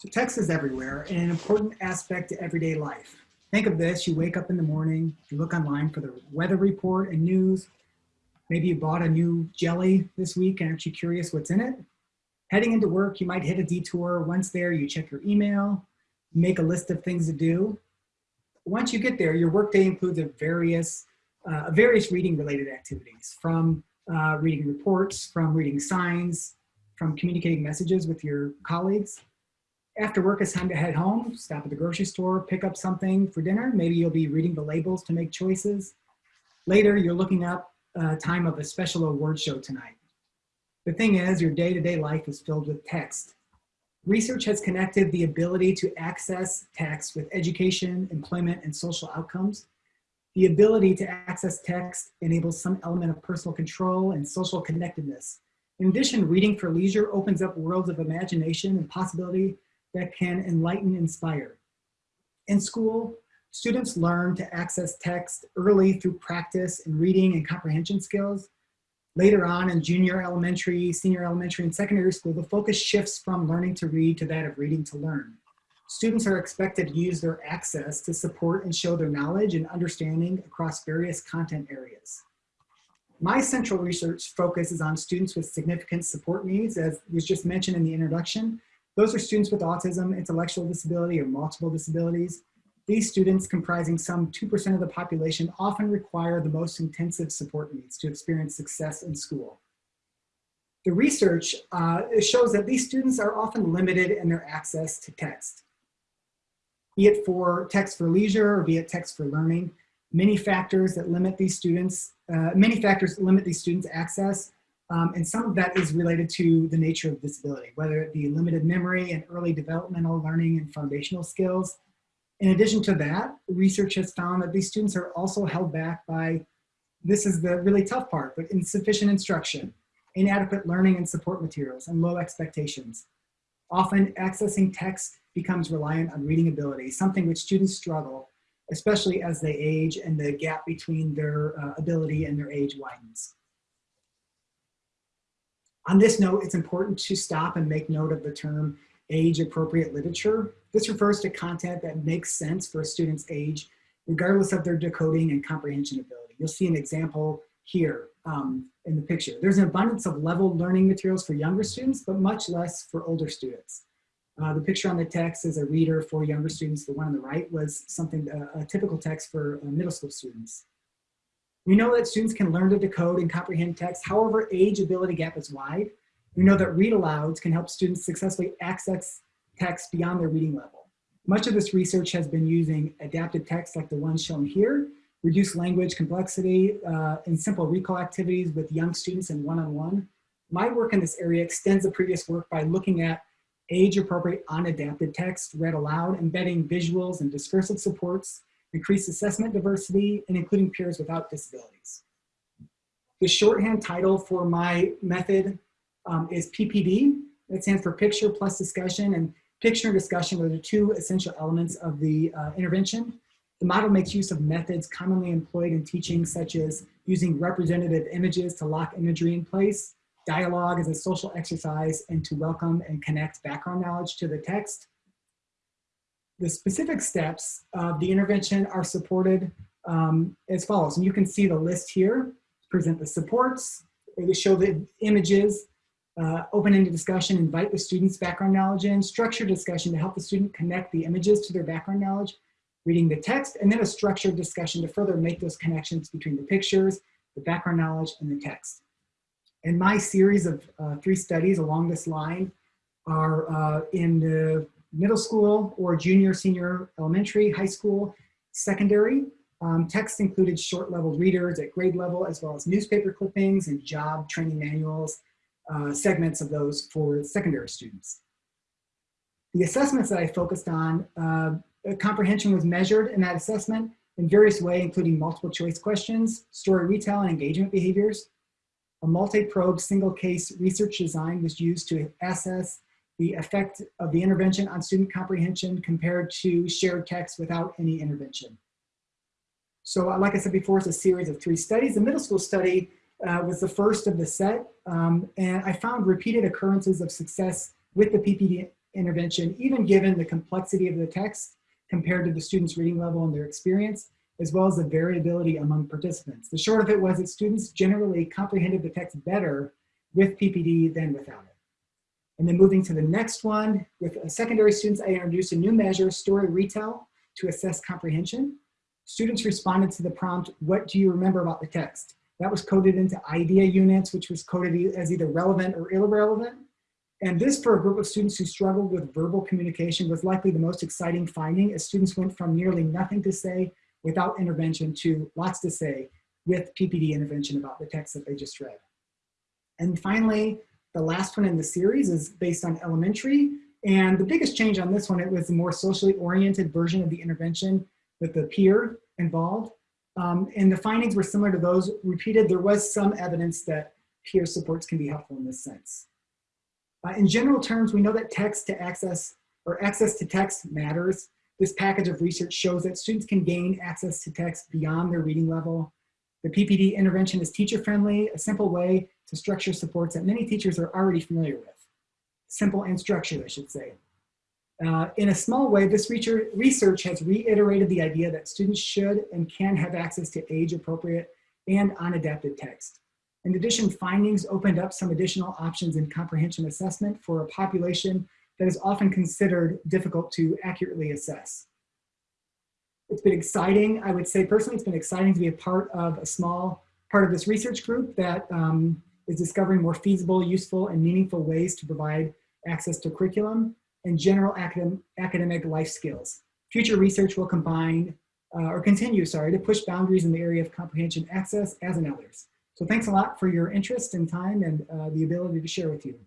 So text is everywhere and an important aspect to everyday life. Think of this, you wake up in the morning, you look online for the weather report and news. Maybe you bought a new jelly this week and aren't you curious what's in it? Heading into work, you might hit a detour. Once there, you check your email, make a list of things to do. Once you get there, your workday includes a various, uh, various reading related activities from uh, reading reports, from reading signs, from communicating messages with your colleagues after work, it's time to head home, stop at the grocery store, pick up something for dinner. Maybe you'll be reading the labels to make choices. Later, you're looking up uh, time of a special award show tonight. The thing is, your day-to-day -day life is filled with text. Research has connected the ability to access text with education, employment, and social outcomes. The ability to access text enables some element of personal control and social connectedness. In addition, reading for leisure opens up worlds of imagination and possibility that can enlighten, inspire. In school, students learn to access text early through practice in reading and comprehension skills. Later on in junior elementary, senior elementary, and secondary school, the focus shifts from learning to read to that of reading to learn. Students are expected to use their access to support and show their knowledge and understanding across various content areas. My central research focuses on students with significant support needs, as was just mentioned in the introduction, those are students with autism, intellectual disability, or multiple disabilities. These students, comprising some 2% of the population, often require the most intensive support needs to experience success in school. The research uh, shows that these students are often limited in their access to text, be it for text for leisure or be it text for learning. Many factors that limit these students, uh, many factors limit these students' access um, and some of that is related to the nature of disability, whether it be limited memory and early developmental learning and foundational skills. In addition to that, research has found that these students are also held back by, this is the really tough part, but insufficient instruction, inadequate learning and support materials, and low expectations. Often accessing text becomes reliant on reading ability, something which students struggle, especially as they age and the gap between their uh, ability and their age widens. On this note, it's important to stop and make note of the term age appropriate literature. This refers to content that makes sense for a student's age, regardless of their decoding and comprehension ability. You'll see an example here um, in the picture. There's an abundance of level learning materials for younger students, but much less for older students. Uh, the picture on the text is a reader for younger students. The one on the right was something, uh, a typical text for uh, middle school students. We know that students can learn to decode and comprehend text. However, age ability gap is wide. We know that read alouds can help students successfully access text beyond their reading level. Much of this research has been using adapted text like the one shown here, reduced language complexity, uh, and simple recall activities with young students and one-on-one. -on -one. My work in this area extends the previous work by looking at age-appropriate unadapted text read aloud, embedding visuals and discursive supports increase assessment diversity, and including peers without disabilities. The shorthand title for my method um, is PPD. It stands for Picture Plus Discussion, and picture and discussion are the two essential elements of the uh, intervention. The model makes use of methods commonly employed in teaching, such as using representative images to lock imagery in place, dialogue as a social exercise, and to welcome and connect background knowledge to the text, the specific steps of the intervention are supported um, as follows. And you can see the list here, present the supports, show the images, uh, open-ended discussion, invite the student's background knowledge in, structured discussion to help the student connect the images to their background knowledge, reading the text, and then a structured discussion to further make those connections between the pictures, the background knowledge, and the text. And my series of uh, three studies along this line are uh, in the middle school or junior, senior elementary, high school, secondary. Um, text included short level readers at grade level, as well as newspaper clippings and job training manuals, uh, segments of those for secondary students. The assessments that I focused on, uh, comprehension was measured in that assessment in various ways, including multiple choice questions, story retell, and engagement behaviors. A multi-probe single case research design was used to assess the effect of the intervention on student comprehension compared to shared text without any intervention. So uh, like I said before, it's a series of three studies. The middle school study uh, was the first of the set, um, and I found repeated occurrences of success with the PPD intervention, even given the complexity of the text compared to the student's reading level and their experience, as well as the variability among participants. The short of it was that students generally comprehended the text better with PPD than without it. And then moving to the next one, with uh, secondary students, I introduced a new measure, story retell, to assess comprehension. Students responded to the prompt, what do you remember about the text? That was coded into idea units, which was coded as either relevant or irrelevant. And this for a group of students who struggled with verbal communication was likely the most exciting finding as students went from nearly nothing to say without intervention to lots to say with PPD intervention about the text that they just read. And finally, the last one in the series is based on elementary. And the biggest change on this one, it was a more socially oriented version of the intervention with the peer involved. Um, and the findings were similar to those repeated. There was some evidence that peer supports can be helpful in this sense. Uh, in general terms, we know that text to access or access to text matters. This package of research shows that students can gain access to text beyond their reading level. The PPD intervention is teacher friendly, a simple way to structure supports that many teachers are already familiar with. Simple and structured, I should say. Uh, in a small way, this research has reiterated the idea that students should and can have access to age appropriate and unadapted text. In addition, findings opened up some additional options in comprehension assessment for a population that is often considered difficult to accurately assess. It's been exciting. I would say personally, it's been exciting to be a part of a small part of this research group that um, is discovering more feasible, useful, and meaningful ways to provide access to curriculum and general academic, academic life skills. Future research will combine uh, or continue, sorry, to push boundaries in the area of comprehension access as in others. So thanks a lot for your interest and time and uh, the ability to share with you.